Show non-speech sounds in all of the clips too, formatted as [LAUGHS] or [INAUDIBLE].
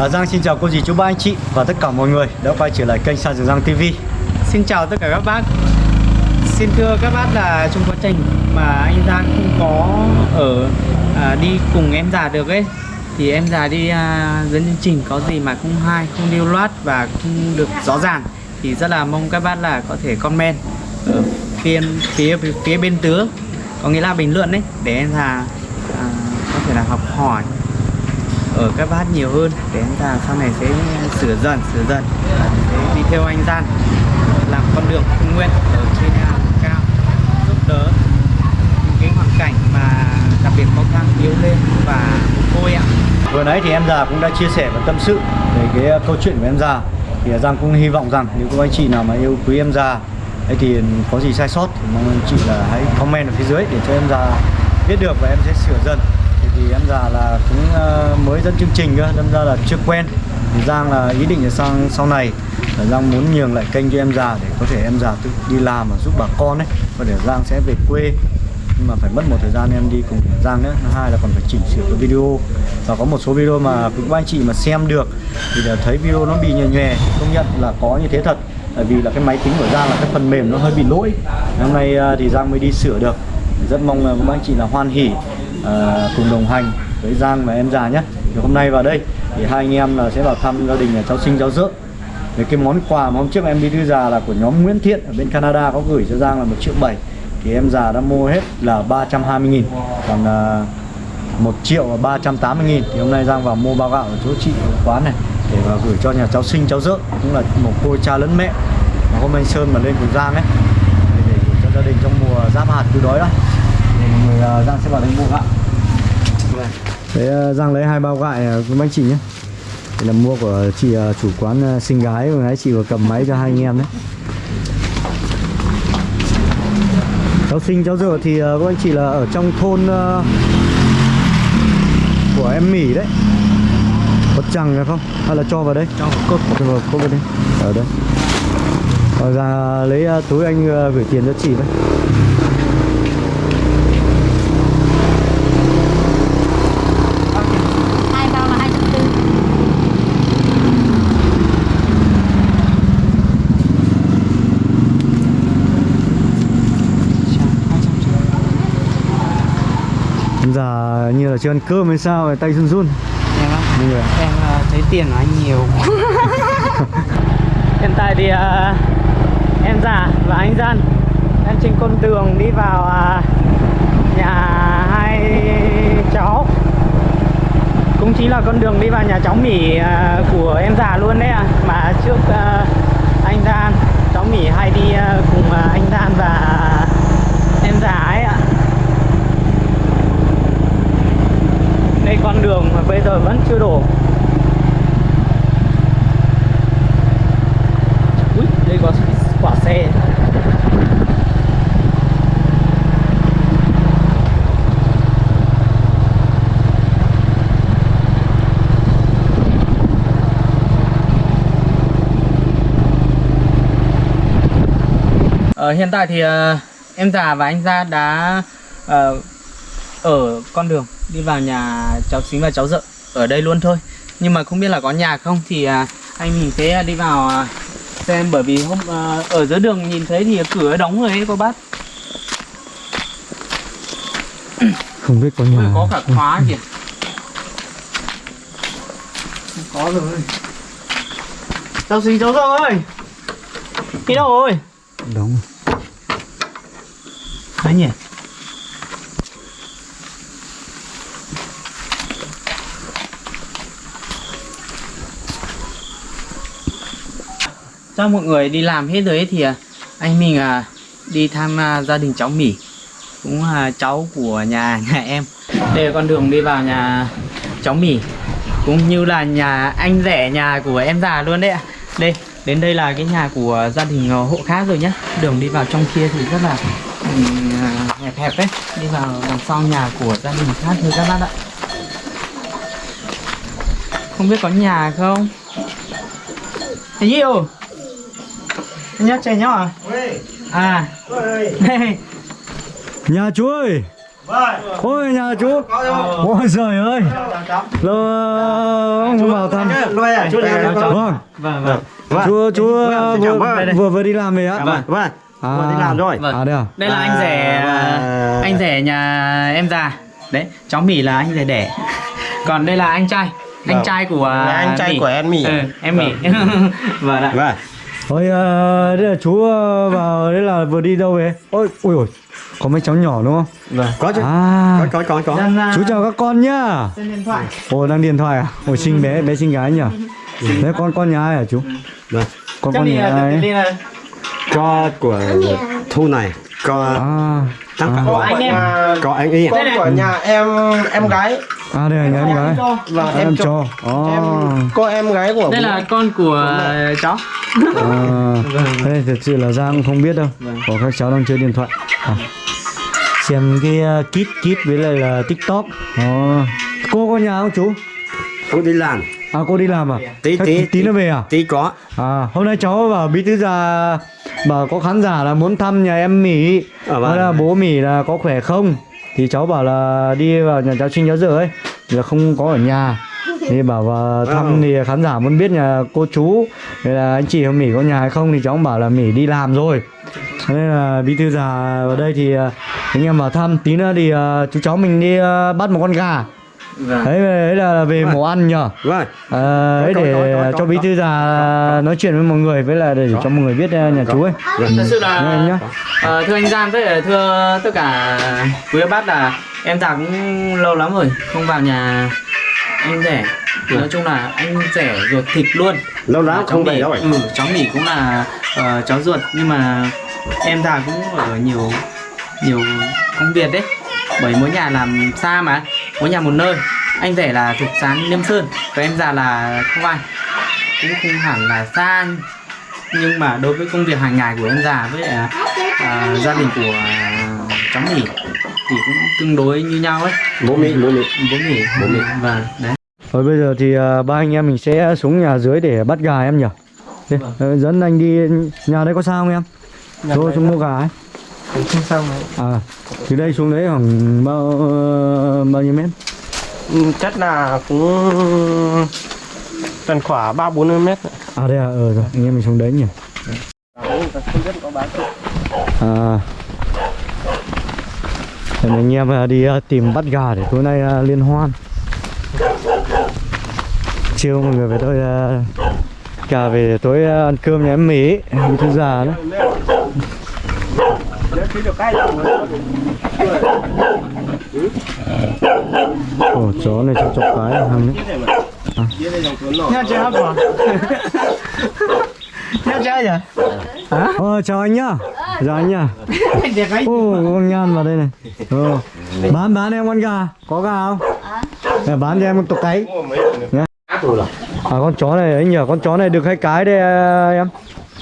À, Giang xin chào cô dì chú ba anh chị và tất cả mọi người đã quay trở lại kênh Sa Dường Giang TV. Xin chào tất cả các bác Xin thưa các bác là trong quá trình mà anh Giang không có ở à, đi cùng em già được ấy Thì em già đi à, dẫn chương trình có gì mà không hay, không điêu loát và không được rõ ràng Thì rất là mong các bác là có thể comment ở phía, phía, phía bên tứ Có nghĩa là bình luận đấy để em già à, có thể là học hỏi ở các bác nhiều hơn để anh ta sau này sẽ sửa dần sửa dần và sẽ đi theo anh Gian, làm con đường Trung Nguyên ở trên cao, giúp đỡ những cái hoàn cảnh mà đặc biệt khó khăn yếu lên và mồ côi ạ Vừa nãy thì em già cũng đã chia sẻ và tâm sự về cái ờ, câu chuyện của em già. Thì Giang cũng hy vọng rằng nếu có anh chị nào mà yêu quý em già, ấy thì có gì sai sót thì mong anh chị là hãy comment ở phía dưới để cho em già biết được và em sẽ sửa dần. Thì, em già là cũng ờ, mới dẫn chương trình cơ, đâm ra là chưa quen. Thì Giang là ý định là sang sau này là Giang muốn nhường lại kênh cho em già để có thể em già tự đi làm và giúp bà con ấy. Và để Giang sẽ về quê. Nhưng mà phải mất một thời gian em đi cùng Giang nữa thứ hai là còn phải chỉnh sửa cái video. Và có một số video mà quý anh chị mà xem được thì là thấy video nó bị nhòe nhòe. Công nhận là có như thế thật. Tại vì là cái máy tính của Giang là cái phần mềm nó hơi bị lỗi. Hôm nay ờ, thì Giang mới đi sửa được. Rất mong là các anh chị là hoan hỉ à, cùng đồng hành với Giang và em già nhé. Thì hôm nay vào đây thì hai anh em là sẽ vào thăm gia đình nhà cháu sinh cháu dưỡng. về cái món quà mà hôm trước em đi đưa già là của nhóm Nguyễn Thiện ở bên Canada có gửi cho Giang là một triệu bảy. Thì em già đã mua hết là 320 nghìn còn à, 1 triệu và 380 nghìn. Thì hôm nay Giang vào mua bao gạo ở chỗ chị ở quán này để vào gửi cho nhà cháu sinh cháu dưỡng cũng là một cô cha lẫn mẹ. Mà hôm anh Sơn mà lên cùng Giang ấy để, để gửi cho gia đình trong mùa giáp hạt từ đói đó người à, Giang sẽ vào đây mua gạo. Đấy à, Giang lấy hai bao gạo à, của anh chị nhé. Đây là mua của chị chủ quán xinh gái vừa nãy chị vừa cầm máy cho hai anh em đấy. Cháu sinh cháu dở thì các anh chị là ở trong thôn của em Mỹ đấy. Có chẳng phải không? Hay là cho vào đây? Cho vào cốt cho vào cốt vào đây ở đây. Rồi ra lấy túi anh gửi tiền cho chị với hai bao là hai trăm tư Già như là chưa ăn cơm hay sao tay run run. Em Mọi người em à, thấy tiền của anh nhiều. [LAUGHS] Hiện tại thì à, em già và anh Gian. Đang trên con đường đi vào à, nhà hai cháu. Cũng chính là con đường đi vào nhà cháu Mỹ à, của em già luôn đấy ạ. Mà trước à, anh Gian cháu Mỹ hay đi à, cùng à, anh Gian và em già ấy ạ ngay con đường mà bây giờ vẫn chưa đổ. Ui, đây có quả xe. Ờ, hiện tại thì uh, em già và anh gia đã uh, ở con đường đi vào nhà cháu xính và cháu dợ ở đây luôn thôi. Nhưng mà không biết là có nhà không thì à, anh mình sẽ đi vào à, xem. Bởi vì hôm à, ở giữa đường nhìn thấy thì cửa đóng rồi ấy cô bác. Không biết có nhà có cả khóa kìa. Có rồi. Cháu xính cháu dợ ơi. Đi đâu rồi? Đúng đấy nhỉ cho mọi người đi làm hết rồi ấy thì à, anh mình à, đi thăm à, gia đình cháu Mỹ cũng là cháu của nhà [LAUGHS] nhà em. Đây là con đường đi vào nhà cháu Mỹ cũng như là nhà anh rể nhà của em già luôn đấy ạ. Đây đến đây là cái nhà của gia đình ờ, hộ khác rồi nhá. Đường đi vào trong kia thì rất là à, hẹp hẹp đấy. Đi vào đằng sau nhà của gia đình khác thôi các bác ạ. Không biết có nhà không? Thế nhiều Nhá trẻ nhỏ à? À. Đây [LAUGHS] Nhà chú ơi. Ôi nhà chú. Ôi trời ơi. Ông không vào thăm. à, chú cho vâng. vâng vâng. Chú chú Vâng, xin chào vừa, vừa đi làm về á. Vâng, vâng, vừa đi làm rồi. Vâng. à đây à? Đây là anh rể À, anh rể nhà em già. Đấy cháu mỹ là anh rể đẻ. [LAUGHS] Còn đây là anh trai. Anh Vâng. trai của Là anh trai Mỹ. của em Mỹ. ừ, em mỹ [LAUGHS] vâng ạ. Vâng. Ôi, ờ, đây là chú ờ, vào đây là vừa đi đâu về? Ôi, ui ôi, có mấy cháu nhỏ đúng không? Vâng. Có chứ. À, Có, có, có, có. Đang, à, chú chào các con nhá. xem điện thoại Ồ, đang điện thoại à? Ôi, xinh bé, bé xinh gái nhỉ? Đấy, con con nhà ai hả chú? Vâng. Con cháu con nhà là ai? Có của Thu này. Có À, Thắng à, Có anh em. Có anh. Đây này. của nhà em em gái à đây là nhà em gái. và À, em em cho em À, cô em gái của đây là con của cháu à, đây thật sự là Giang không biết đâu. Có các cháu đang chơi điện thoại. À. Xem cái uh, kit kit với lại là TikTok. À. Cô có nhà không chú? Không đi làm. À cô đi làm à? Tí, Thế tí, tí nữa về à? Tí có. À, hôm nay cháu bảo bí thư già bảo có khán giả là muốn thăm nhà em Mỹ À, vâng. Là bố Mỹ là có khỏe không Thì cháu bảo là đi vào nhà cháu Trinh cháu Dở ấy là không có ở nhà Thì bảo vào thăm Ừ. thì khán giả muốn biết nhà cô chú Thế là anh chị em Mỹ có nhà hay không Thì cháu cũng bảo là Mỹ đi làm rồi Thế nên là bí thư già vào đây thì à, anh em vào thăm Tí nữa thì à, chú cháu mình đi à, bắt một con gà vâng. Đấy, đấy là về mổ ăn nhờ. Vâng. À, ấy Có, có, để có, có, cho bí thư già nói chuyện với mọi người với là để cho mọi người biết uh, nhà chú ấy. thật sự là nhá. ờ, thưa anh Giang với lại thưa tất cả quý bác là em già cũng lâu lắm rồi không vào nhà anh rể. Nói chung là anh rể ruột thịt luôn. Lâu lắm cháu không về đâu rồi. ừ, cháu Mỹ cũng là ờ, cháu ruột nhưng mà em già cũng ở nhiều nhiều công việc đấy. Bởi mỗi nhà làm xa mà mỗi nhà một nơi anh rể là thuộc sán Liêm Sơn và em già là không ai cũng không hẳn là xa nhưng mà đối với công việc hàng ngày của em già với à, à, gia đình của à, cháu Mỹ thì cũng tương đối như nhau ấy Bố Mỹ, bố Mỹ. bố Mỹ Bố Mỹ. và đấy Rồi bây giờ thì uh, ba anh em mình sẽ xuống nhà dưới để bắt gà em nhỉ. Đi, ờ, dẫn anh đi nhà đây có sao không em? Xuống xuống mua gà ấy. Sao mà À, từ đây xuống đấy khoảng bao bao nhiêu mét? Ừ, chắc là cũng tầm khoảng ba bốn mươi mét nữa. À đây à, ờ rồi, anh em mình xuống đấy nhỉ. À. Để anh em ờ, đi ờ, tìm bắt gà để tối nay ờ, liên hoan. Chiều mọi người về tôi cả về tối ăn cơm nhà em Mỹ, bí thư già đó. Ồ, chó này cho chọc cái hàng đấy. Nha chơi hấp à? Nha chơi à? Ờ, chào anh nhá. Chào anh nhá. Anh ấy. Ô, con nhan vào đây này. Ờ. Bán bán em con gà, có gà không? À. bán cho em con tộc cái. Nhá. À con chó này anh nhỉ, con chó này được hai cái đây à,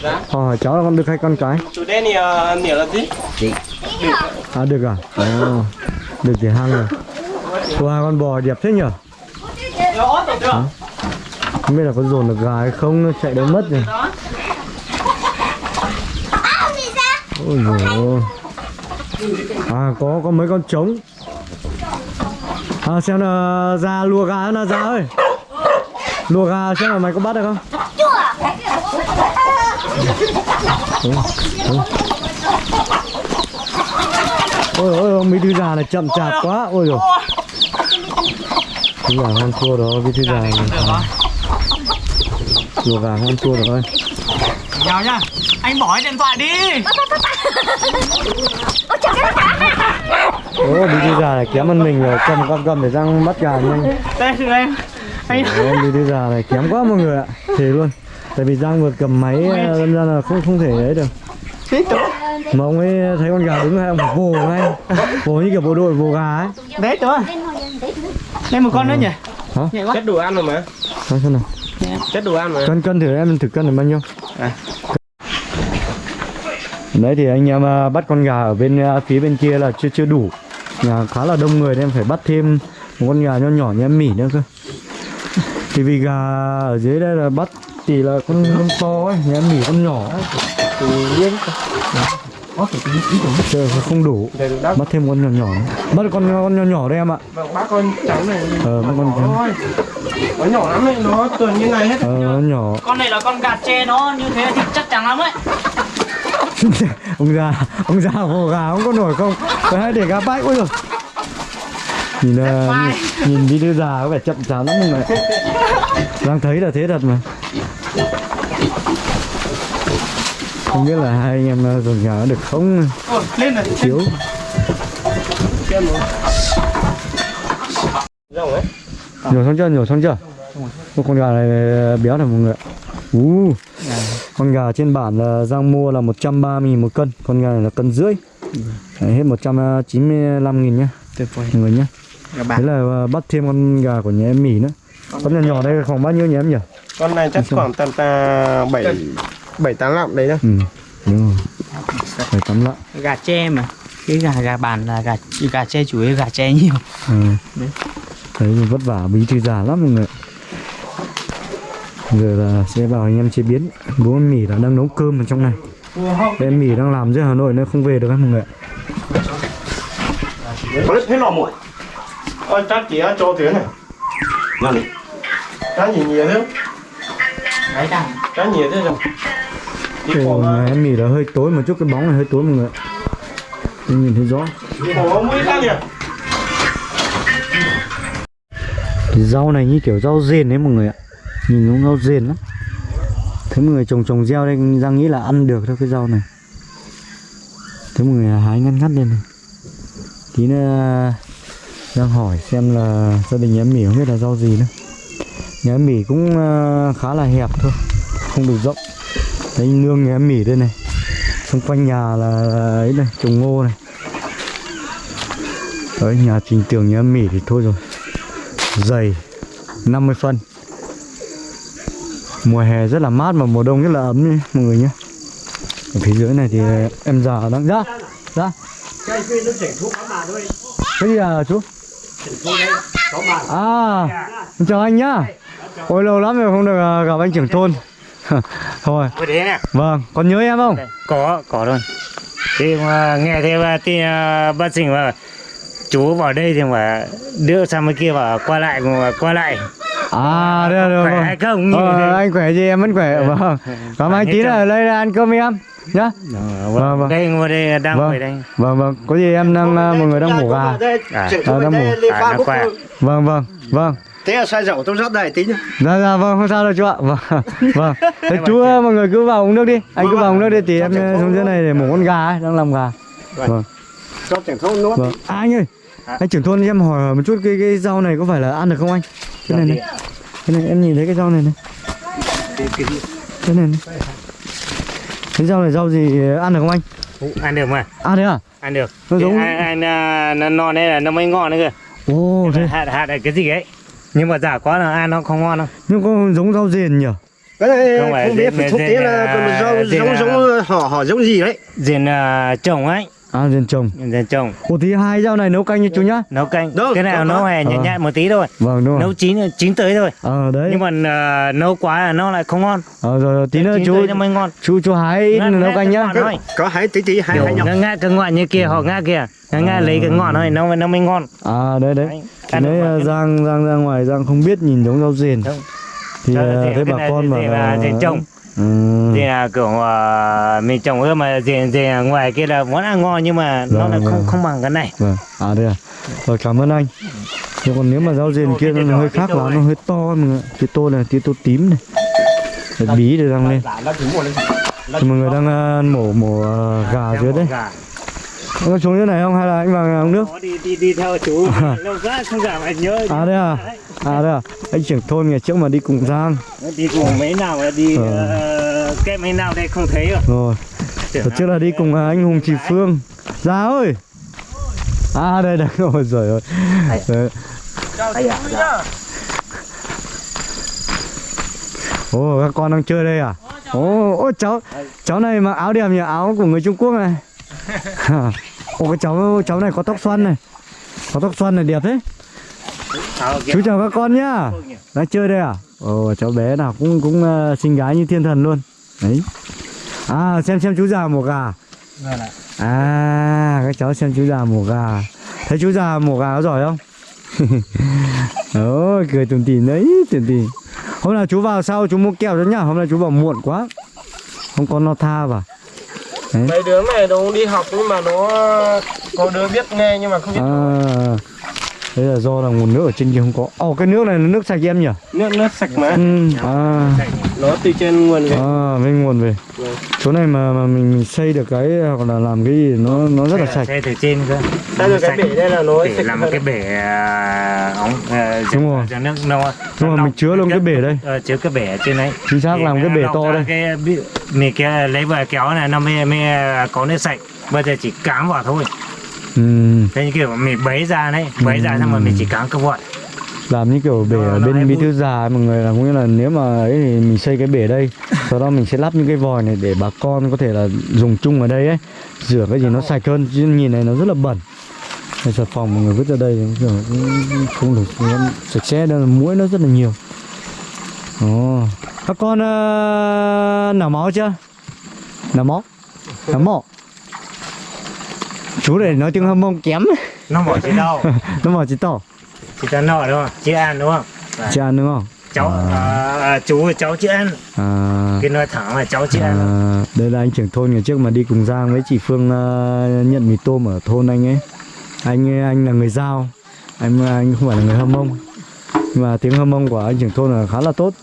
em. Ờ, cháu là con được hai con cái. chủ đề này uh, nghĩa là gì À được à? Ờ. Được thì hăng rồi. Wow, con bò đẹp thế nhỉ? Hả? Không biết là có dồn được gà hay không, nó chạy đâu mất rồi. Ôi dồi ôi. À có có mấy con trống À xem là ra lùa gà là ra ơi Lùa gà xem là mày có bắt được không Ôi, ôi. Ôi ôi ôi mấy thứ già này chậm chạp quá Ôi rồi Thứ gà không thua đó cái thứ già này Lùa gà không thua ơi Chào nhá. Anh bỏ cái điện thoại đi. Bí thư già này kém hơn mình rồi, cầm cầm cầm để răng bắt gà nhanh. Đây thưa Ồ, bí thư già này kém quá mọi người ạ, thề luôn. Tại vì Giang vừa cầm máy, ờ, đâm ra là không không thể ấy được. Mà ông ấy thấy con gà đứng hay ông vồ ngay, vồ như kiểu bộ đội vồ gà ấy. đấy chúa. Đây một con nữa nhỉ? Hả? Nhẹ quá. chất đồ ăn rồi mà Nói xem nào, chất đồ ăn mà cân cân thử em thử cân là bao nhiêu? Đấy thì anh em ờ, bắt con gà ở bên ờ, phía bên kia là chưa chưa đủ, nhà khá là đông người nên em phải bắt thêm một con gà nho nhỏ như em mỉ nữa cơ. Thì vì gà ở dưới đây là bắt thì là con, con to ấy nhà em mỉ con nhỏ ấy. thì liếng có thể tính tưởng. Trời không đủ. Bắt thêm con nhỏ nhỏ nữa. Bắt con con nhỏ nhỏ đây em ạ. Vâng bác con cháu này. Ờ, con cháu. thôi nó nhỏ lắm đấy nó tuần như này hết. Ờ nó nhỏ. Con này là con gà tre nó như thế thì chắc chắn lắm ấy. [LAUGHS] Ông già ông già hồ gà không có nổi không? Phải để gà bãi ôi rồi nhìn uh, nhìn, nhìn video già có vẻ chậm chạp lắm mọi người đang thấy là thế thật mà. Không biết là hai anh em dồn gà được không? Ôi, lên thiếu. Rồi. Rồng ấy. Nhổ xong chưa? Nhổ xong chưa? Ô, con gà này béo này mọi người ạ. Ú, con gà trên bản là Giang mua là 130 000 một cân. Con gà này là cân rưỡi. Đấy, hết 195 nghìn nhá. Tuyệt vời. Mọi người nhá Thế là bắt thêm con gà của nhà em mì nữa. Con nhỏ nhỏ đây khoảng bao nhiêu nhà em nhỉ? con này chắc khoảng tầm ta bảy bảy tám lạng đấy đó Ừ, đúng rồi. Phải tắm lạ gà tre mà. Cái gà gà bàn là gà gà tre chủ yếu gà tre nhiều. Ừ. Đấy. Đấy vất vả bí thư già lắm mọi người Giờ là sẽ bảo anh em chế biến. Bố em mì là đang nấu cơm ở trong này. Em mì đang làm dưới Hà Nội nên không về được các mọi người ạ. có hết lò muội ôi chắc chỉ cho thế này. Ngon đi. cá gì nhiều thế? Đấy đằng. Cá nhiều thế rồi. Cổ nhà em mì là hơi tối một chút cái bóng này hơi tối mọi người ạ. Không nhìn thấy rõ. Cổ mũi cá nhiều Cái rau này như kiểu rau rền đấy mọi người ạ. Nhìn giống rau rền lắm. Thế mọi người trồng trồng gieo đây Giang nghĩ là ăn được thôi cái rau này. Thế mọi người hái ngắt ngắt lên này. Tí nữa Giang hỏi xem là gia đình em mỉ không biết là rau gì nữa. Nhà em mỉ cũng ờ, khá là hẹp thôi Không được rộng. Đấy nương nhà em mỉ đây này Xung quanh nhà là là ấy này trồng ngô này. Đấy nhà trình tường nhà em mỉ thì thôi rồi. Dày 50 phân. Mùa hè rất là mát và mùa đông rất là ấm nhé mọi người nhé. Ở phía dưới này thì em già đang ra ra cái gì à chú à chào anh nhá. Ôi lâu lắm rồi không được à, gặp anh trưởng thôn. [LAUGHS] Thôi. Vâng còn nhớ em không? Có có luôn. Thì mà nghe bà tin uh, bác sĩ mà chú vào đây thì mà đưa sang bên kia và qua lại mà qua lại. À đây rồi khỏe vâng. không? Ờ, anh khỏe gì em vẫn khỏe. Vâng. Cảm ơn anh tí là đây là ăn cơm em nhá Ờ, Vâng, vâng. đây ngồi đây đang Vâng. ngồi đây. Vâng vâng. Có gì em đang à, mọi người đang mổ gà à, à, đang mổ à nó khỏe. Vâng vâng vâng. Thế là sai dậu tôi rót đây tí nhá. dạ dạ vâng không sao đâu chú ạ. Vâng [LAUGHS] vâng. Thế chú mọi người cứ vào uống nước đi. Anh cứ vào uống nước đi thì em xuống dưới này để mổ con gà ấy đang làm gà. Vâng. Cho trưởng thôn nuốt. vâng. À, anh ơi anh trưởng thôn em hỏi một chút cái cái rau này có phải là ăn được không anh? Cái này này. Cái này em nhìn thấy cái rau này này. Cái này này cái rau này rau gì ăn được không anh? Ăn được mà. Ăn được à? Ăn được. Nó giống- ăn, ăn, à, nó non đây là nó mới ngon đấy kìa ồ thế hạt hạt là cái gì ấy? Nhưng mà giả quá là ăn nó không ngon đâu. Nhưng có giống rau rền nhỉ? Cái này Không không biết thông dệt tí là rau giống là- giống họ họ giống gì đấy. diền uh, trồng ấy à rền trồng diền trồng ồ thì hai rau này nấu canh cho chú nhá. Nấu canh. Được, cái nào nấu hề nhẹ Ờ. nhẹ một tí thôi. Vâng đúng rồi. Nấu chín chín tới thôi. Ờ đấy. Nhưng mà à, nấu quá là nó lại không ngon. Ờ rồi, rồi tí nữa chín chú tới nó mới ngon. chú chú hái Ngắt- nấu canh nhá. thôi. Có hái tí tí hai nhóc. ngã ngã cái ngọn như kia họ ngã kia. Ngã ngã lấy cái ngọn thôi nó nó mới ngon. À đấy đấy. Đấy, Thì đấy mà. ờ, Giang Giang ra ngoài Giang không biết nhìn giống rau rền Không. thì ờ, thấy cái bà con bảo là rền trồng. Ừ. thì là kiểu uh, mình trồng ưa mà rền rền ngoài kia là món ăn ngon nhưng mà nó Vâng, là không vâng. không bằng cái này. Vâng. À đây à. Rồi cảm ơn anh. Nhưng còn nếu mà rau rền kia nó hơi khác là nó hơi to mọi người ạ. cái tô này cái tô tím này. Bí để đang lên. thì mọi người đang ờ, mổ mổ ờ, gà dưới đấy Anh có xuống dưới này không? Hay là anh vào nhà uống nước? Có đi đi đi theo chú. Lâu quá không gặp anh nhớ à đây à? À đây à? Anh trưởng thôn ngày trước mà đi cùng Giang. Đi cùng mấy nào là đi Ờ. ờ, cái mấy nào đây không thấy rồi. Rồi. Đợt trước là đi cùng à, anh Hùng Chị Phương. Ra ơi! À đây đây Ôi giời ơi Đấy. Ồ các con đang chơi đây à? Ồ, ô cháu Cháu này mặc áo đẹp nhỉ? Áo của người Trung Quốc này Ồ cái cháu cháu này có tóc xoăn này Có tóc xoăn này đẹp thế? Chú chào các con nhá Đang chơi đây à Ồ cháu bé nào cũng cũng uh, xinh gái như thiên thần luôn Đấy À xem xem chú già một gà Vâng. À, các cháu xem chú già mổ gà. Thấy chú già mổ gà có giỏi không? [LAUGHS] Ôi, cười tủm tỉm đấy, tủm tỉm. Hôm nào chú vào sau chú mua kẹo cho nhá, hôm nay chú vào muộn quá. Không có no tha vào mấy đứa này nó đi học nhưng mà nó có đứa biết nghe nhưng mà không biết À, thế là do là nguồn nước ở trên kia không có. Ồ, cái nước này là nước sạch em nhỉ? nước nước sạch mà Ừ, à, nó từ trên nguồn về à, bên nguồn về. Chỗ này mà mà mình, xây được cái hoặc là làm cái gì nó nó rất là sạch. Xe từ trên cơ. Sao được cái bể đây là nó để sạch làm hơn. cái bể à, ống à, Đúng rồi. cho nước nó Nhưng mà mình chứa luôn cái bể đây. ờ, chứa cái bể ở trên đấy Chính xác Thì làm cái bể to đây. cái mình kia lấy vào kéo này nó mới mới có nước sạch bây giờ chỉ cám vào thôi Ừ, thế như kiểu mình bấy ra đấy bấy ra xong rồi mình chỉ cám cơ vội làm như kiểu bể ở bên bí thư già mọi người là cũng như là nếu mà ấy thì mình xây cái bể đây sau đó mình sẽ lắp những cái vòi này để bà con có thể là dùng chung ở đây ấy. Rửa cái gì nó sạch hơn chứ nhìn này nó rất là bẩn. Đây, xà phòng mọi người vứt ra đây kiểu cũng không được sạch sẽ đâu là muỗi nó rất là nhiều. Ồ. các con uh, nở máu chưa? Nở máu? Nở máu chú để nói tiếng hâm mông kém. Nó bỏ chỉ đâu? [LAUGHS] Nó bảo chỉ tỏ chỉ cho nọ đúng không? Chị ăn đúng không? Chị ăn đúng không? Cháu à, chú cháu chị ăn à, cái nói thẳng là cháu chị à, ăn đây là anh trưởng thôn ngày trước mà đi cùng Giang với chị Phương à, nhận mì tôm ở thôn anh ấy. Anh anh là người Giao. Anh anh không phải là người Hâm Mông. Nhưng mà tiếng Hâm Mông của anh trưởng thôn là khá là tốt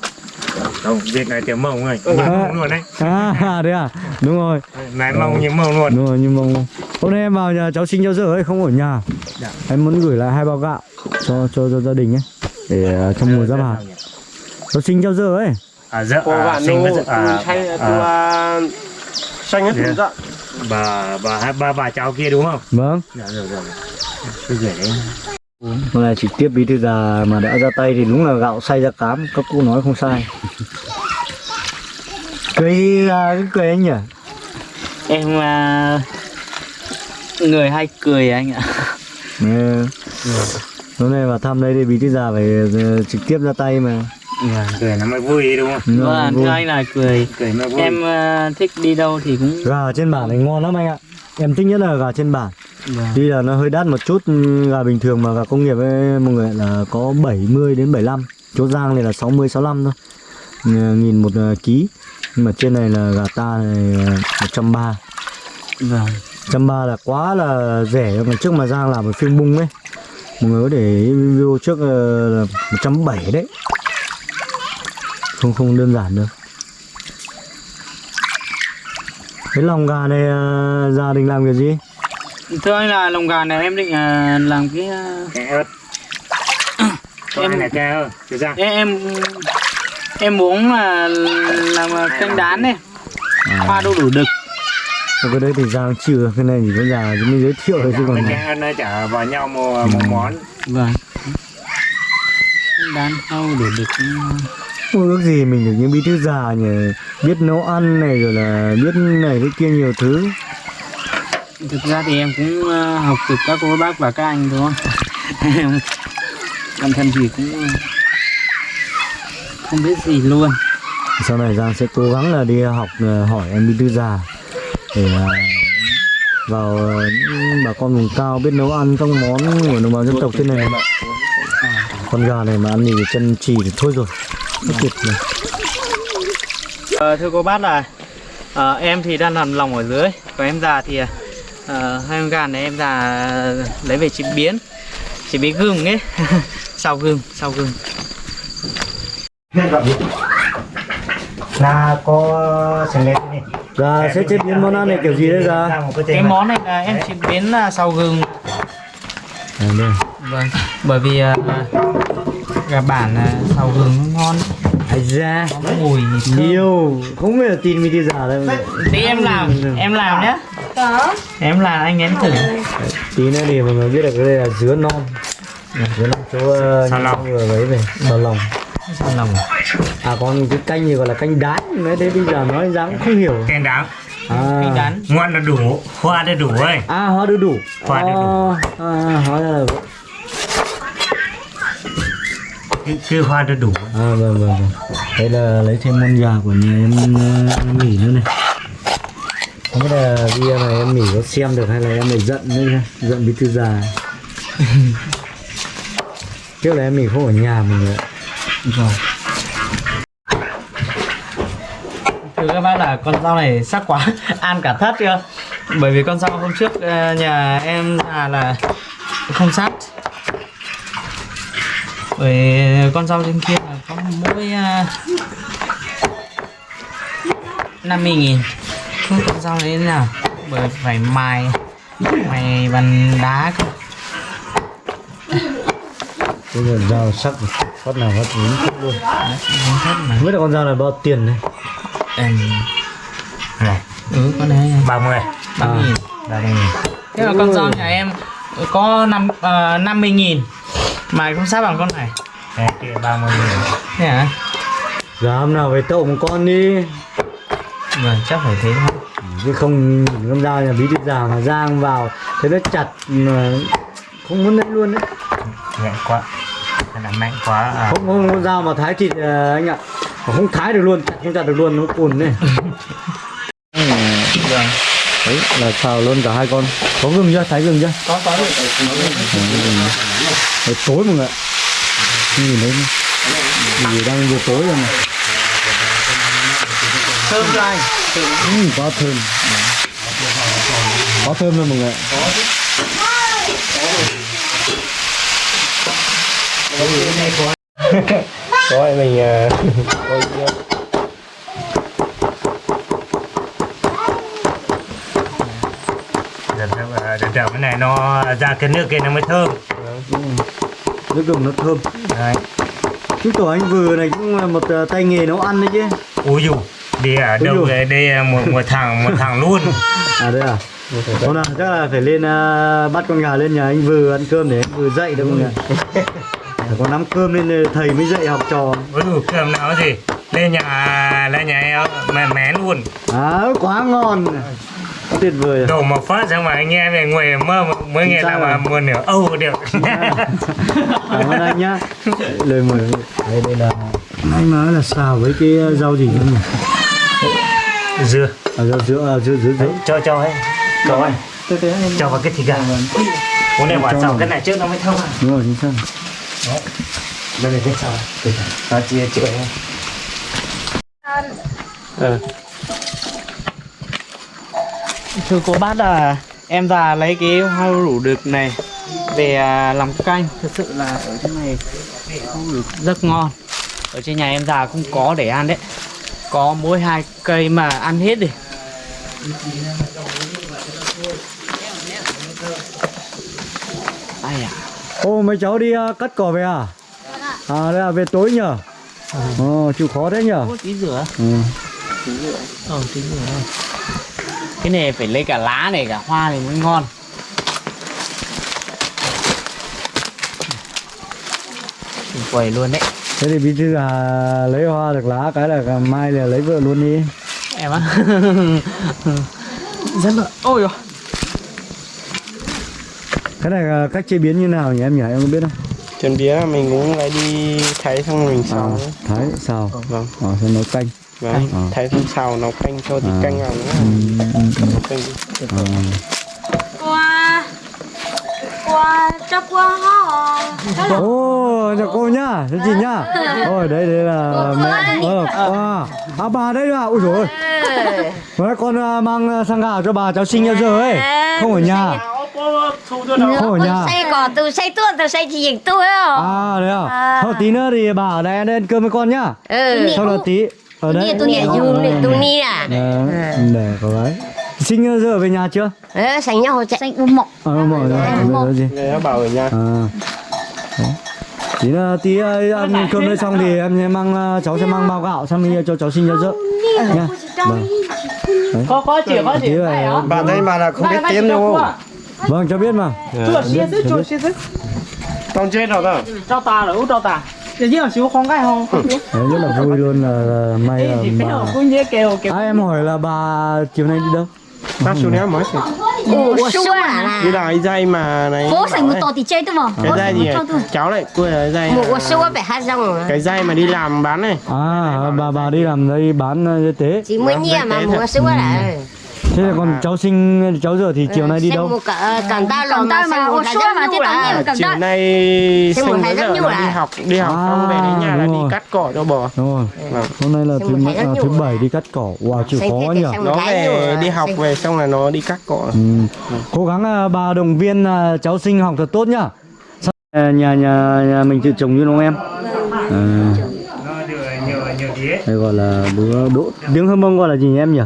không việc này tiếng mông rồi. Như mông luôn đấy. À đấy à? Đúng rồi. Này mông như mông luôn. Đúng rồi nhưng mông hôm nay em vào nhà cháu sinh cháu dở ấy không ở nhà. Dạ. em muốn gửi lại hai bao gạo cho cho, cho gia đình ấy để à, trong mùa giáp hạt cháu sinh cháu dở ấy. À dạ Cô à, sinh với à, xanh à, à, xanh hết Dạ. dạ. bà bà ba bà cháu kia đúng không? Vâng. Dạ rồi rồi tôi gửi đấy Hôm nay trực tiếp bí thư già mà đã ra tay thì đúng là gạo xay ra cám các cô nói không sai cười à, cái cười anh nhỉ Em à, người hay cười anh ạ. ừ. hôm nay vào thăm đây thì bí thư già phải ờ, trực tiếp ra tay mà Dạ, cười nó mới vui đúng không Vâng, vui. thưa anh là cười. cười mới vui Em à, thích đi đâu thì cũng gà ở trên bản này ngon lắm anh ạ em thích nhất là gà trên bản Vâng. tuy là nó hơi đắt một chút gà bình thường mà gà công nghiệp ấy, mọi người là có 70 đến 75 chỗ giang này là 60 65 thôi. Nghìn một ờ, ký. Nhưng mà trên này là gà ta này ờ, 130 Vâng. trăm ba là quá là rẻ. Mà trước mà Giang làm ở phim bung ấy mọi người có để video trước ờ, là một trăm bảy đấy. Không không đơn giản đâu cái lòng gà này ờ, gia đình làm cái gì Thưa anh là lồng gà này em định à, làm cái à, ớt Em- em này cái ớt ra em em muốn là làm à, canh đán này. Hoa đu đủ đực. Còn cái đấy thì Giang chưa cái này chỉ có già chỉ mới giới thiệu thôi chứ còn cái nó chả vào nhau một, một món Vâng. Canh đán đu đủ đực. Không ước gì mình được những bí thư già nhỉ biết nấu ăn này rồi là biết này cái kia nhiều thứ Thực ra thì em cũng à, học từ các cô bác và các anh thôi. Em [LAUGHS] bản thân thì cũng à, không biết gì luôn. sau này Giang sẽ cố gắng là đi học ờ, hỏi em bí thư già để ờ, vào ờ, những bà con vùng cao biết nấu ăn các món của đồng bào dân tộc trên này này. con gà này mà ăn thì chân trì thì thôi rồi rất tuyệt này. Ờ, thưa cô bác là ờ, em thì đang làm lòng ở dưới còn em già thì ờ, hai con gà này em già lấy về chế biến chế biến gừng ấy. [LAUGHS] Sau gừng sau gừng. Là có sẽ lên đi Gà sẽ chế biến món ăn này kiểu gì đấy ra cái món này. là em chế biến là sau gừng. À, đây. vâng. Bởi vì ờ, gà bản là sau gừng nó ngon ra mùi nhiều không biết là tin bí thư già đâu tí em làm em làm nhé em làm anh nếm thử. Tí nữa thì mọi người biết được cái đây là dứa non. Dứa non chỗ uh, Sao lòng? vừa lấy về sao lòng. Sao lòng? À còn cái canh gì gọi là canh đán. Nói thế bây giờ nói cũng không hiểu. Cái đáng à, canh ngon là đủ. Hoa là đủ ấy à hóa đu đủ. Hóa đu đủ. à, à, hóa ra là vậy. Cái, cái hoa là đủ. À vâng vâng vâng. Đây là lấy thêm con gà của nhà em nghỉ nữa này. Không biết là video này em nghỉ có xem được hay là em lại giận nữa nhá. Giận bí thư già. [LAUGHS] Trước là em nghỉ không ở nhà mình nữa rồi. Thưa các bác là con rau này sắc quá [LAUGHS] ăn cả thất chưa? Bởi vì con rau hôm trước ờ, nhà em già là không sát bởi con rau trên kia là có mỗi uh, 50 nghìn. Không con rau đấy nào bởi phải mài mài bằng đá cơ. Bây giờ dao sắc phát nào phát đúng thích luôn. Không không biết là con dao này bao tiền này Em... này ừ con đấy. 30 ba mươi nghìn. Ba mươi nghìn. Thế là con rau nhà em có năm uh, 50 nghìn mà không sát bằng con này. Đấy, kia 30 nghìn. Thế hả? Giờ hôm nào về tậu một con đi. Vâng chắc phải thế thôi. Chứ không nhìn con dao nhà bí thư già mà giang vào thế nó chặt mà không muốn lấy luôn đấy. Nhẹ quá. Thật là mạnh quá à. không không con dao mà thái thịt à, anh ạ. Không thái được luôn chặt không chặt được luôn nó cùn này [LAUGHS] vâng đấy là xào luôn cả hai con. Có gừng chưa? Thái gừng chưa? Có có được Đấy, tối mọi người nhìn thấy vì đang vừa tối rồi mà. Thơm anh. Ừ, quá thơm. Quá thơm luôn mọi người ạ. Rồi [LAUGHS] mình ờ, [LAUGHS] đợt cái này nó ra cái nước kia nó mới thơm. Nước gừng nó thơm. Đấy. chứng tỏ anh vừa này cũng là một à, tay nghề nấu ăn đấy chứ. Ui dù đi ở Ui đâu về đây một một thằng một thằng luôn. [LAUGHS] À đây à? Hôm nào chắc là phải lên à, bắt con gà lên nhà anh vừa ăn cơm để anh vừa dậy mọi người phải có nắm cơm lên thầy mới dậy học trò. Ui dù cơm nào gì. Lên nhà lên nhà em mẹ mé luôn. À quá ngon tuyệt vời à. đổ một phát xong mà anh em về ngồi mơ mới nghe là mà một nửa âu được. Cảm ơn anh nhá. [LAUGHS] Lời mời. Đây đây là anh nói là xào với cái rau gì không nhỉ? Dưa. À, rau dứa à, dứa dứa dứa cho cho ấy. Cho anh cho vào cái thịt gà. Muốn này sau vào. cái này trước nó mới thơm à. Đúng rồi chính xác đây là cái sau nó chia chữa. Ờ, thưa cô bác là em già lấy cái hoa rủ đực này về à, làm canh. Thực sự là ở trên này không được rất ngon. Ở trên nhà em già không có để ăn đấy. Có mỗi hai cây mà ăn hết đi. Ai à? Ô mấy cháu đi à, cắt cỏ về à? À đây là về tối nhở Ồ, chịu khó đấy nhở tí rửa. Ừ. ờ tí rửa cái này phải lấy cả lá này cả hoa này mới ngon. Quầy luôn đấy. Thế thì bí thư là lấy hoa được lá cái là mai là lấy vợ luôn đi. Em á. [LAUGHS] Rất là ôi rồi cái này là cách chế biến như nào nhỉ em nhỉ? Em có biết không? Bía là mình cũng lấy đi thái xong rồi mình à, xào thái xào. Vâng. À, xong nấu canh vâng À. thái xong xào nấu canh cho tí À. canh vào nữa ừ, nấu canh À. qua qua cho qua họ Ô, chào cô nhá, chào chị nhá. Ôi, đây đây là mẹ. Ờ, à, à bà đây à. Ui dồi ôi. Đấy, con mang à, sang gạo cho bà cháu sinh ra giờ ấy. Không ở nhà. Không ở nhà. say cỏ từ say tuôn từ say chỉ tôi À, đấy à. À. Thôi tí nữa thì bà ở đây ăn ăn cơm với con nhá. ừ Sau đó tí ở đây. tôi nhẹ dùng để tôi ni à. Đấy, để có đấy. Sinh ra giờ về nhà chưa? ờ sánh nhau chạy. Sánh u mộng Ờ, mọi người rồi gì? ta bảo ở nhà. À. Đấy. Tí tí à, ăn cơm đây xong thì em sẽ mang à, cháu sẽ mang bao gạo sang mình cho cháu sinh ra dỡ nha. Vâng. có có chỉ có chỉ bà đây bà là không biết tiếng đâu Vâng cháu biết mà. xứ chua xía xứ con chết rồi đó cho ta là út cho ta Tự nhiên là xíu không cái không? Đấy, rất là vui luôn là, là may là thì cái bà. nào cũng như kêu kêu. À, em hỏi là bà chiều nay đi đâu? bác xuống đấy mới xịt u xua à? đi là cái dây mà này bố sánh một tổ thì chơi tôi mà. Cái dây gì cháu lại quên là cái dây một u xua phải hát rong cái dây mà đi làm bán này À bà bà đi làm đây bán uh, y tế. chỉ mới nhia mà một xua là thế là còn cháu sinh cháu giờ thì chiều nay đi đâu? Một cả cẳng ta Cẳng lò mà một rất mà nhu thế tao cẳng chiều nay sinh rất vợ nhiều là đi học đi học xong về đến nhà là đi cắt cỏ cho bò. Đúng rồi. Vâng. hôm nay là thứ à, thứ bảy đi cắt cỏ. Wow chịu khó nhỉ. nó cái về đi học về xong là nó đi cắt cỏ. Ừ. cố gắng à, bà động viên à, cháu sinh học thật tốt nhá. À, nhà nhà nhà mình tự trồng như đúng không em? À, nó được nhiều nhiều tía đây gọi là đứa đỗ tiếng hâm mông gọi là gì nhỉ em nhỉ?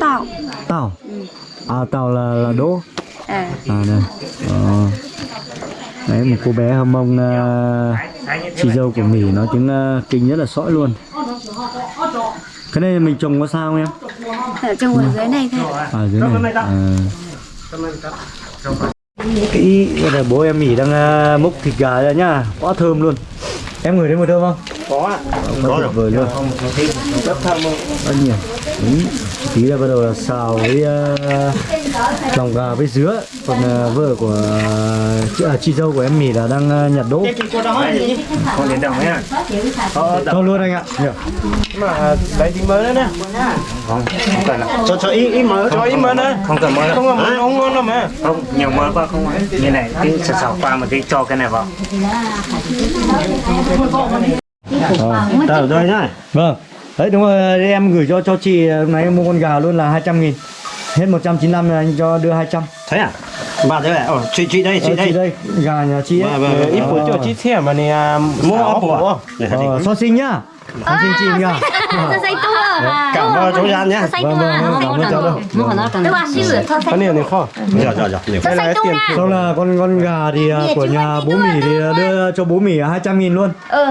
Tao tàu. À tàu là là đỗ À. À đây. Ờ. đấy một cô bé hâm mông à, chị dâu của mỉ nói tiếng à, kinh rất là sõi luôn. Cái này mình trồng có sao không em? Ở trong ở dưới này thôi. À dưới này. À. cái đây là bố em mỉ đang à, múc thịt gà ra nhá. Quá thơm luôn. Em ngửi thấy mùi thơm không? Có ạ. Có tuyệt vời luôn. Rất thơm luôn. Rất nhiều. Tí là bắt đầu là xào với uh, lòng gà với dứa. Còn uh, vợ của uh, chị, à, chị dâu của em mỉ là đang uh, nhặt đỗ. Không đến đồng nhá cho luôn anh ạ. Nhờ. mà lấy tí mới nữa nè. Không. Không cần cho cho ít ít mỡ cho ít mới nữa. Không cần. Mỡ không là món ngon ngon đâu mà. Không nhiều mỡ quá không ấy như này cái sờ sờ qua một tí cho cái này vào. Tờ rồi nhá. Vâng đấy đúng rồi đây em gửi cho cho chị lúc nãy em mua con gà luôn là 200 nghìn. Hết 195 là anh cho đưa 200 thế à? Bà thế này ờ chị chị đây chị Ờ, chị đây. đây gà nhà chị ấy. Vâng, vâng, vâng. ít bữa cho chi thẻ mà nè mua ốc hạt ờ, so sinh nhá so sinh chị nhá cảm ơn chú Gian nhá vâng vâng vâng, cảm ơn cháu đâu có xây nhiều này kho dạ dạ dạ là tu tiền sau là con con gà thì à, của nhà bố mỉ thì à, đưa cho bố mỉ 200 nghìn luôn. Ừ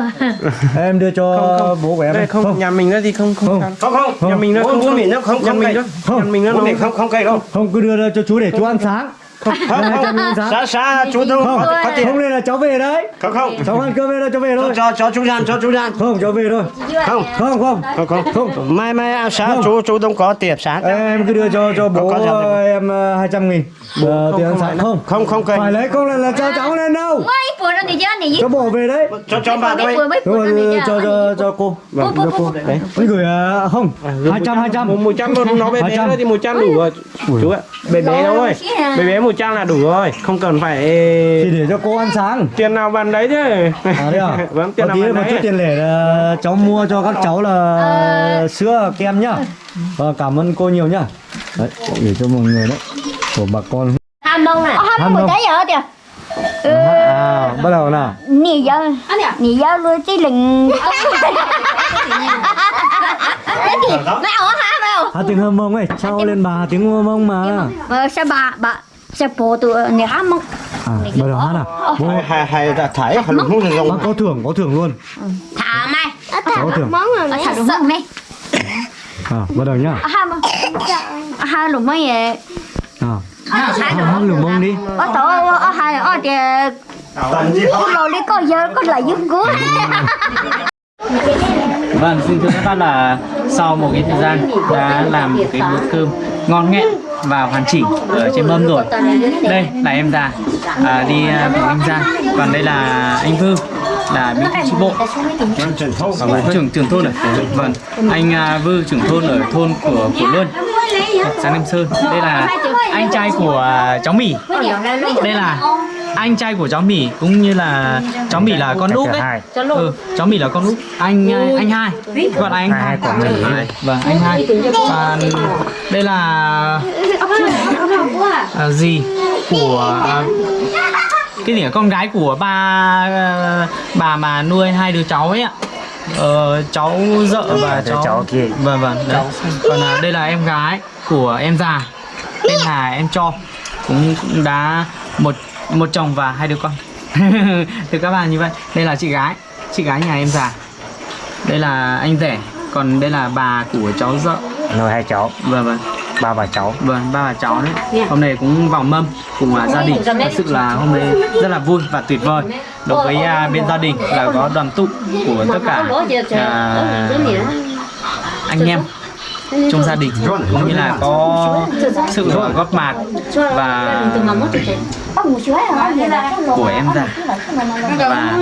em đưa cho Không, không. bố của em đây này. không, nhà mình nữa thì không không Không. không không. Nhà mình bố không bố mình nó không nhà không mình nhà mình nó bố nó mình không không cây đâu không cứ đưa cho chú để chú ăn sáng không. Không không. Xa xa chú đâu không. có, tiền không nên là cháu về đấy. Không không. Cháu ăn cơm về đâu cháu về thôi. cho cho chú Gian cho chú Gian không cháu về thôi. Không. Không không không. Không không. Mai mai à, sáng chú chú đông có tiền sáng em cứ đưa cho cho bố đây? em ờ, 200 nghìn. Ờ, tiền ăn sáng. không. Không không phải lấy không là, là cho cháu lên đâu Cháu bỏ về đấy. Cho cho bà đây rồi cho cho cho cô. Vâng cho cô. đấy. Gửi ờ, không. Hai trăm hai trăm. một một trăm nó bé bé 200. thôi thì một trăm đủ rồi. Chú ạ bé bé thôi bé bé một trăm là đủ rồi không cần phải thì để cho cô ăn sáng. tiền nào bàn đấy chứ. À đấy à? [LAUGHS] Vâng tiền nào tí bàn một chút đấy. tiền lẻ là cháu mua cho các cháu là sữa kem nhá. Và cảm ơn cô nhiều nhá. Đấy để cho mọi người đấy. Của bà con. Ham mông Ờ, Ham không? cái giờ kìa à, bắt đầu nào. Nì giờ Nì giờ luôn chứ lình. Cái gì [LAUGHS] Mẹ ở hả mẹ ở hát tiếng hâm mông ấy trao lên bà tiếng hâm mông mà. Mà sao bà bà Sao bố tụi nì hát mong à bắt đầu hát nào. bố hay hay hay là thái hay là không có thưởng có thưởng luôn. Thả mày. Có thưởng. Ở thả đúng không mẹ à bắt đầu nhá. Hai lúc mấy vậy. À hát lửa mông đi. Ở tổ ở hai ở thì Cô lô lý có giờ có lại giúp của Vâng, xin thưa các bác là sau một cái thời gian đã làm một cái bữa cơm ngon nghẹn và hoàn chỉnh ở trên mâm rồi. Đây là em già. À, đi à, cùng anh Giang, còn đây là anh Vư là bí thư chi bộ. Thông Vâng, trưởng trưởng thôn ở vâng anh à, Vư trưởng thôn ở thôn của của Luân xã Nam Sơn. Đây là anh trai của à, cháu Mỹ đây là anh trai của cháu Mỹ cũng như là cháu Mỹ là con út hai. Ừ, cháu Mỹ là con út anh à, anh hai. Gọi là anh Hai của Mỹ. vâng anh hai. Và đây là à, gì của à, cái gì con gái của ba à, bà mà nuôi hai đứa cháu ấy ạ. Ờ, cháu dợ và cháu cháu kia. vâng vâng đấy. còn à, đây là em gái của em già. Tên là em cho. Cũng, cũng đã một một chồng và hai đứa con. [LAUGHS] Từ các bạn như vậy. Đây là chị gái. Chị gái nhà em già. Đây là anh rể. Còn đây là bà của cháu dợ. Nuôi hai cháu. Vâng vâng. Ba bà cháu. Vâng, ba bà cháu đấy. Hôm nay cũng vào mâm cùng à, gia đình. Thật sự là hôm nay rất là vui và tuyệt vời. Đối với à, bên gia đình là có đoàn tụ của tất cả à, anh em trong gia đình cũng như là có sự góp mặt và của em già. và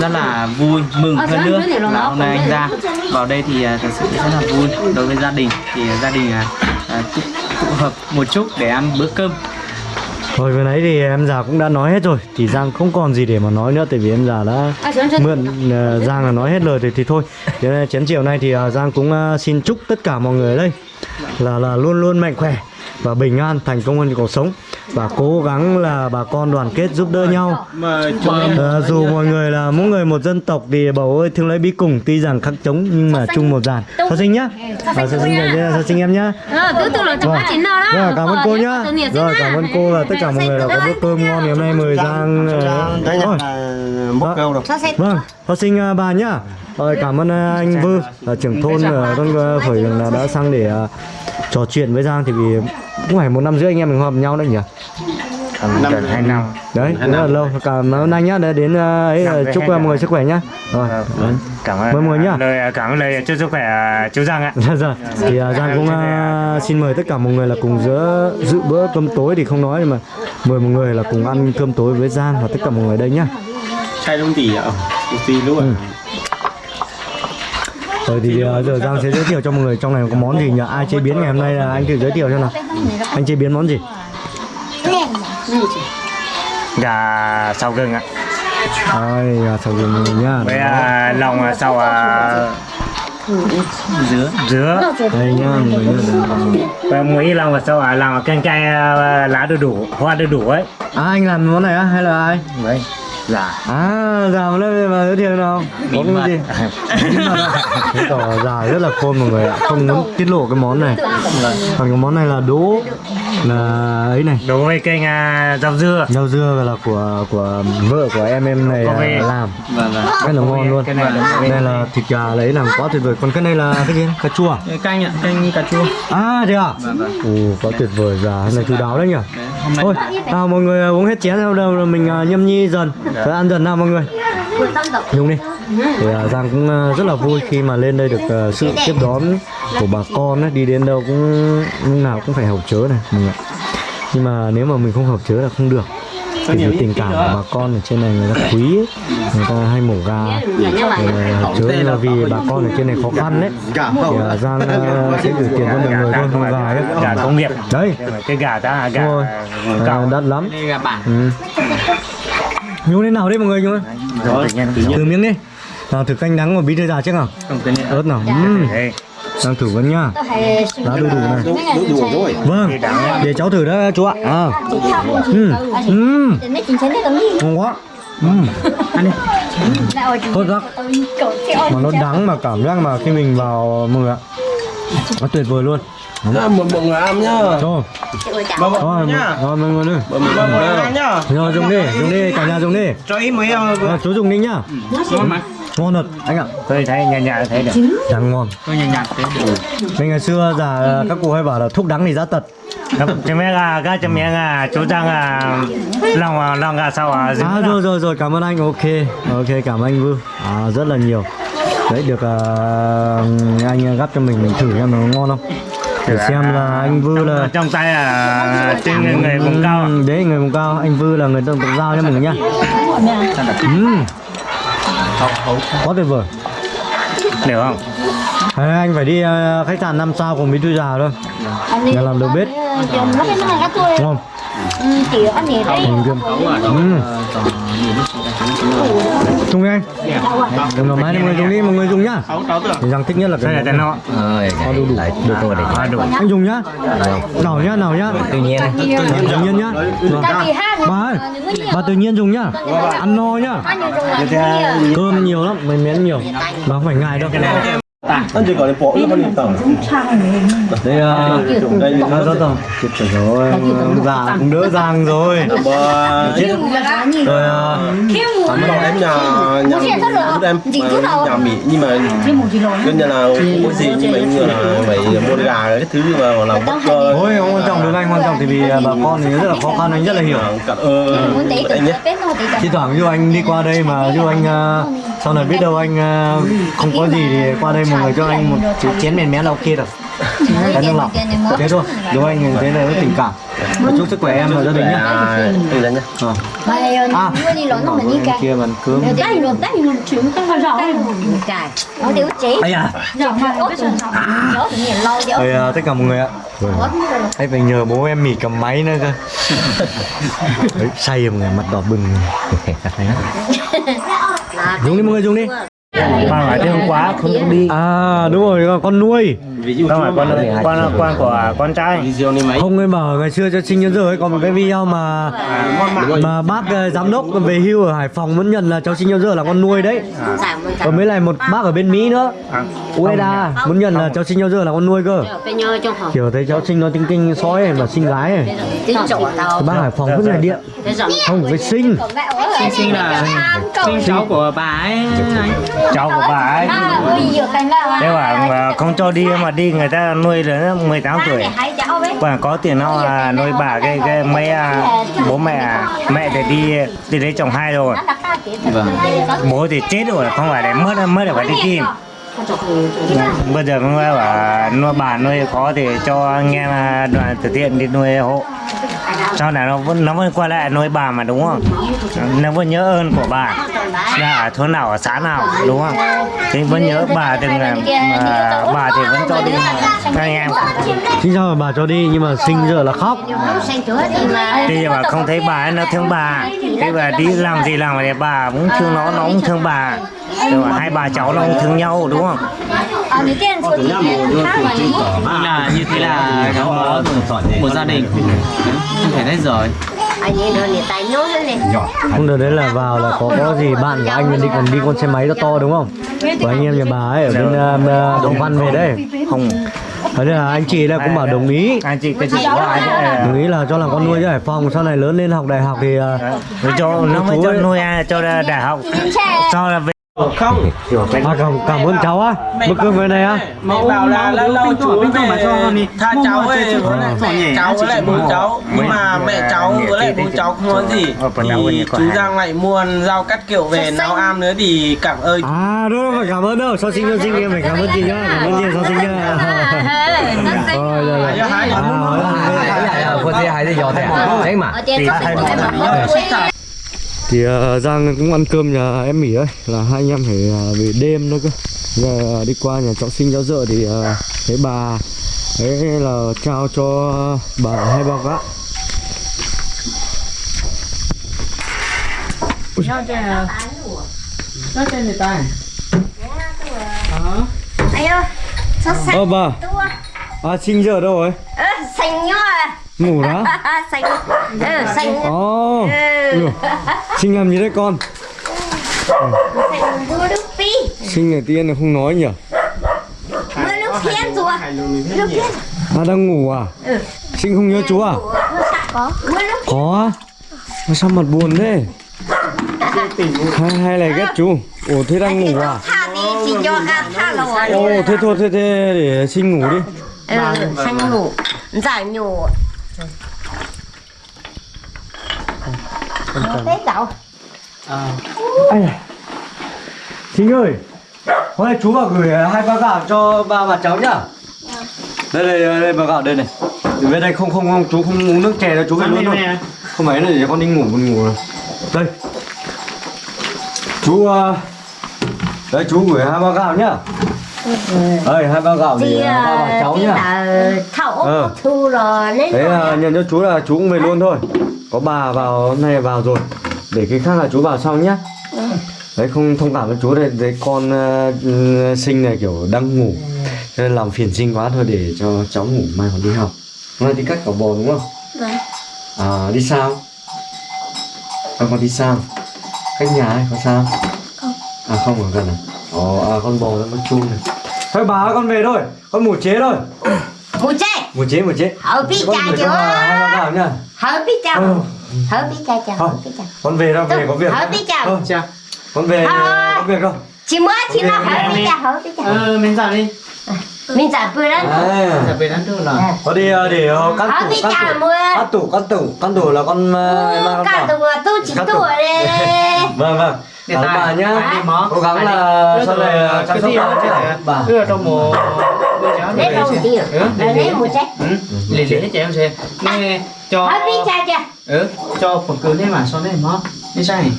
rất là vui mừng hơn nữa là hôm nay anh ra. vào đây thì à, thật sự rất là vui. Đối với gia đình thì gia đình à, à, à, tụ, tụ hợp một chút để ăn bữa cơm Rồi vừa nãy thì em già cũng đã nói hết rồi. Thì Giang không còn gì để mà nói nữa Tại vì em già đã mượn ờ, Giang là nói hết lời thì, thì thôi. Thế nên chén chiều nay thì ờ, Giang cũng ờ, xin chúc tất cả mọi người ở đây Là là luôn luôn mạnh khỏe Và bình an thành công hơn cuộc sống Và cố gắng là bà con đoàn kết giúp đỡ nhau Ờ, dù mọi người là mỗi người một dân tộc thì bầu ơi thương lấy bí cùng tuy rằng khắc chống nhưng mà chung một dàn Sao sinh nhá Sao sinh sao sinh em nhá Ờ, rồi cảm ơn Ờ, cô nhá rồi cảm ơn cô và tất cả mọi người đã có bữa cơm ngon ngày hôm nay mời Giang ờ, đấy thôi. vâng sinh ờ, bà nhá. Rồi cảm ơn ờ, anh Vư là trưởng thôn ở thôn ờ, Khởi là đã sang để ờ, trò chuyện với Giang thì vì cũng phải một năm rưỡi anh em mình hợp nhau đấy nhỉ? Gần hai năm. Đấy rất là lâu. Cảm ơn anh nhá đã đến ờ, ấy ờ, chúc ờ, mọi người sức khỏe nhá. Rồi. Cảm ơn. Mời mọi người nhá. lời cảm ơn lời chúc sức khỏe chú Giang ạ. Dạ rồi. Thì uh, Giang cũng uh, xin mời tất cả mọi người là cùng giữa dự bữa cơm tối thì không nói nhưng mà mời mọi người là cùng ăn cơm tối với Giang và tất cả mọi người đây nhá. Đông tỷ ạ Tỷ luôn Rồi thì uh, giờ Giang sẽ giới thiệu cho mọi người trong này có món gì nhỉ? Ai chế biến ngày hôm nay là anh thử giới thiệu cho nào. Anh chế biến món gì? gà sau gừng ạ Ai à, sao gừng mọi người nhá. với à, lòng à, sau à, dứa dứa Đây nhá mọi người và muối lòng và sau à, làm canh cay lá đu đủ hoa đu đủ ấy À anh làm món này á hay là ai? đấy dạ. À, già một lớp mà giới thiệu nào? Có cái gì? [LAUGHS] Tỏ già rất là khôn mọi người ạ. Không muốn tiết lộ cái món này. Còn cái món này là đố Là ấy này. Đối với kênh à, rau dưa. Rau dưa là của của vợ của em em này à, làm. Và và Rất là ngon luôn. Cái này là Đây là thịt gà lấy làm quá tuyệt vời. Còn cái này là cái gì? Cà chua à? cái canh ạ canh cà chua. À thế à? Vâng, vâng. Ồ, quá tuyệt vời. Già Hôm nay chú đáo đấy nhỉ? Đấy, hôm nay Thôi, à, mọi người uống hết chén đâu đâu mình à, nhâm nhi dần Rồi ăn dần nào mọi người? Dùng đi. Thì à, Giang cũng à, rất là vui khi mà lên đây được à, sự tiếp đón của bà con ấy, đi đến đâu cũng lúc nào cũng phải hậu chớ này mọi người. nhưng mà nếu mà mình không hậu chớ là không được. Thì cái tình cảm của bà con ở trên này người ta quý ấy. người ta hay mổ gà. Hậu chớ là vì bà con ở trên này khó khăn đấy thì Giang sẽ gửi tiền cho mọi người thôi không? gà ấy. Gà công nghiệp đấy cái gà ta gà đắt lắm. Đây gà bản. Ừ. nhúng thế nào đấy mọi người nhúng rồi từ miếng đi nào thử canh đắng của bí thư già trước nào ớt nào đang thử vẫn nhá lá đu đủ này đủ đủ rồi vâng để cháu thử đó chú ạ à. ừ. Ừ. Ngon quá ừ. Tốt lắm. mà nó đắng mà cảm giác mà khi mình vào mọi người ạ nó tuyệt vời luôn. Mời mọi người ăn nhá. Mọi rồi người nhá. rồi mọi người Mời mọi người ăn nhá. Rồi dùng đi dùng đi cả nhà dùng đi. Cho ít mấy em à, chú dùng đi nhá. Ngon mà ngon. Thật. Anh ạ tôi thấy nhà nhà thấy được. Đắng ngon. Tôi nhàn nhạt thế được. Mình ngày xưa già các cụ hay bảo là thuốc đắng thì giá tật. Cho mẹ gà các cho mẹ gà chú Giang à lòng à, lòng gà sau à À rồi rồi rồi cảm ơn anh. Ok ok cảm ơn anh Vư. À, rất là nhiều đấy được à, anh gắp cho mình mình thử xem nó ngon không để xem là anh Vư là trong tay là trên người, người vùng cao. Ừ, đấy người vùng cao anh Vư là người dân tộc giao mọi người nhá quá tuyệt vời hiểu không Đấy, anh phải đi à, khách sạn 5 sao cùng bí thư già thôi nhà làm đầu bếp gắt thôi. ngon Ừ, kiểu ăn nhỉ đấy. Dùng đi anh Dùng là máy mọi người dùng đi mọi người dùng nhá. Rằng thích nhất là cái món tên nó Có đủ đủ. được rồi đấy à, đủ. Anh dùng nhá. Nào nhá nào nhá. Tự nhiên. Tự nhiên. Nhá. Vâng. Bà ơi bà tự nhiên dùng nhá. Ăn no nhá. Cơm nhiều lắm mình miếng nhiều. Mà không phải ngại đâu Ăn chỉ gọi là bỏ nó con tổng đây à đây là rất rồi chết rồi già cũng đỡ giang rồi. Chết. Rồi à, Bắt đầu em nhà nhà lúc em nhà Mỹ nhưng mà gần như là có gì nhưng mà như là phải mua gà cái thứ mà là bắt cho thôi không quan trọng được anh quan trọng thì vì à, bà con thì rất là khó khăn anh rất là hiểu. Cả ờ Muốn tí anh nhé. nó thi thoảng dù anh đi qua đây mà dù anh sau này biết đâu anh à, không có gì thì qua đây mọi người cho anh một chén chén mèn mén là ok rồi cái nước lọc. thế thôi đúng anh thế là tình cảm. và chúc sức khỏe em và gia đình nhá à anh mình kia bàn cơm. Đây luôn, đây luôn, chuyển cái vào rõ Cài Nó tiêu chế ấy à tất cả mọi người ạ. Ấy phải nhờ bố em mỉ cầm máy nữa cơ. [LAUGHS] Đấy, say rồi mọi người, mặt đỏ bừng. [LAUGHS] Dùng đi mọi người dùng đi Mà phải thêm quá không được đi. À đúng rồi, con nuôi Không phải con con con của con trai. Không em bảo ngày xưa cho sinh giờ ấy có một cái video mà mà bác ờ, giám đốc về hưu ở Hải Phòng vẫn nhận là cháu sinh nhật giờ là con nuôi đấy. Còn mới lại một bác ở bên Mỹ nữa. Ueda muốn nhận là cháu sinh nhật giờ là con nuôi cơ. Phòng Kiểu thấy cháu sinh nó tinh tinh sói ấy, mà sinh gái ấy. Tiếng chỗ tao Cái bác Hải Phòng vứt này điện. Không phải sinh. sinh sinh là sinh cháu của bà ấy Cháu của bà ấy. Thế bảo không cho đi mà đi người ta nuôi đến 18 tuổi. Và có tiền nó à, nuôi bà cái cái mấy à, bố mẹ à, mẹ thì đi đi lấy chồng hai rồi. Bố thì chết rồi không phải để mất mất để phải đi tìm. Bây giờ nói bảo nuôi bà nuôi khó thì cho anh em à, đoàn từ thiện đi nuôi hộ. Sau này nó vẫn nó vẫn quay lại nuôi bà mà đúng không? Nó vẫn nhớ ơn của bà. Là ở thôn nào ở xã nào đúng không? Thì vẫn nhớ bà từng là mà bà thì vẫn cho đi anh em. Sinh sao bà cho đi nhưng mà sinh giờ là khóc. Thì mà không thấy bà ấy nó thương bà. Thế bà đi làm gì làm thì bà cũng thương nó nó cũng thương bà. Rồi hai bà cháu nó thương nhau đúng không? là như thế là bó một gia đình không thể hết rồi Anh ấy nó liền tay nhốt lên này Không được đấy là vào là có có gì bạn của anh đi còn đi con xe máy to to đúng không? Của anh em nhà bà ấy ở bên uh, Đồng Văn về đấy. Không. Thế là anh chị là cũng bảo đồng ý. Anh chị cái chị của ai đấy. Đồng ý là cho làm con nuôi cho Hải Phòng sau này lớn lên học đại học thì uh, cho nó mới cho nuôi ai cho đại học cho là về không. À, cảm, cảm ơn cháu á. Bữa cơm về này á. mẹ bảo là lâu lâu chú bên trong mà cho con đi. tha cháu ấy lại mẹ cháu với lại bố cháu. nhưng mà mẹ cháu với lại bố cháu không nói gì. thì chú Giang lại mua rau cắt kiểu về nấu am nữa thì cảm ơn. À đâu đâu phải cảm ơn đâu. Sau sinh cho sinh em phải cảm ơn chị nhá. Cảm ơn chị sau sinh nhá. Rồi rồi rồi. Hay thì giọt thế mà. Em mà thì uh, Giang cũng ăn cơm nhà em mỉ ấy là hai anh em phải uh, về đêm nữa cơ. Giờ uh, đi qua nhà cháu sinh cháu dợ thì uh, thấy bà đấy là trao cho bà hai bao gạo. Nhau trên trên ta anh ơi sao xanh ơ bà. tua. À sinh giờ đâu rồi? Ơ xanh nhá ngủ đó. [LAUGHS] Xanh. Ừ xanh. Ồ. Ừ. Oh. sinh làm gì đấy con. Sinh ngày tiên là không nói nhỉ? Mưa nước phiên rồi nước phiên à đang ngủ à? Ừ. Sinh không nhớ chú à? Có. Nước có. Mà sao mặt buồn thế? Hay hay là ghét chú ủa thế đang ngủ à? ồ thế thôi thế thế để sinh ngủ đi. Ừ, xanh ngủ. Giải nhủ thế cậu Ai à. Thính ơi Hôm nay chú bảo gửi hai bao gạo cho ba và cháu nhá. Đây đây đây, đây bao gạo đây này. Về đây không không không chú không uống nước chè đâu chú về luôn thôi. Không phải là để con đi ngủ con ngủ rồi. Đây. Chú uh, Đấy chú gửi hai bao gạo nhá Đây hai bao gạo Thì để à, ba và cháu nhá thảo ốc thu rồi nên Đấy là nhận cho chú là chú cũng về luôn thôi Có bà vào hôm nay vào rồi Để cái khác là chú vào sau nhá Đấy không thông cảm với chú đây Đấy con ờ, ừ, sinh này kiểu đang ngủ nên làm phiền sinh quá thôi để cho cháu ngủ mai còn đi học Hôm nay đi cắt cỏ bò đúng không? Vâng. À đi sao? Con con đi sao? Cách nhà ấy có sao? Không. À không ở gần à? Ồ à con bò nó chuông này Thôi bà ơi, con về thôi Con ngủ chế thôi. Ngủ chạy Ngủ chế ngủ chế. Hở Con cha chưa Hở bí cha. Hở bí cha chưa con về đâu về có việc. Hở bí cha con về có việc không? Chỉ mới chỉ Ok, nó hở bí cha hở bí cha Ờ, mình dạo đi. Mình giải bữa đó. À, Giờ về ăn trưa rồi có đi ờ, để ờ, căn tủ căn tủ. Căn tủ căn tủ. Căn tủ là con ờ, Cả vào tụi tôi chỉ tủ. đấy. [LAUGHS] Vâng vâng Cảm bà nhá. đi cố gắng đi. là sau rồi, này ờ, chăm cái sóc gì bà. đó chứ bà. Đưa trong một cháu Lấy để đâu Ừ, Lấy một trái Ừ, lì lì hết chị em xem. Nè, cho cha chưa? Ừ, cho phần cứng đấy mà sau đấy mó Đi sai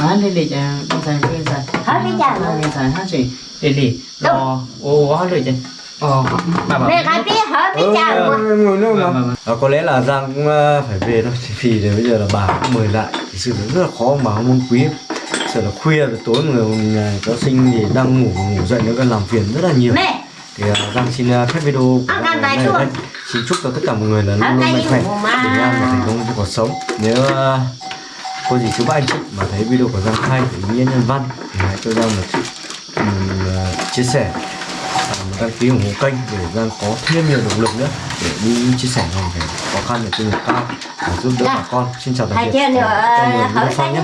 Má lì lì chà Đi sai, đi sai Hở bí cha mà Đi sai hát gì Lì lì Rồi Ồ, hóa lì chà Ờ, bà bảo Mẹ cái biết hở biết mà ngồi nữa mà. À, có lẽ là Giang cũng ờ, phải về thôi [LAUGHS] vì bây giờ là bà cũng mời lại. Thực sự là rất là khó mà không muốn quý sợ là khuya rồi tối người nhà có sinh thì đang ngủ ngủ dậy nữa còn làm phiền rất là nhiều. Mẹ! Thì uh, Giang xin uh, phép video của Ăn Giang luôn. đây xin chúc cho tất cả mọi người là luôn luôn mạnh gì khỏe bình an và thành công trong cuộc sống. Nếu uh, cô dì chú bác anh chị mà thấy video của Giang hay ý nghĩa nhân văn thì hãy cho Giang một uh, chia sẻ và một đăng ký ủng hộ kênh để Giang có thêm nhiều động lực nữa để đi chia sẻ hoàn cảnh khó khăn ở trên cao và giúp đỡ bà con. Xin chào tạm biệt. Người hở Phong nhé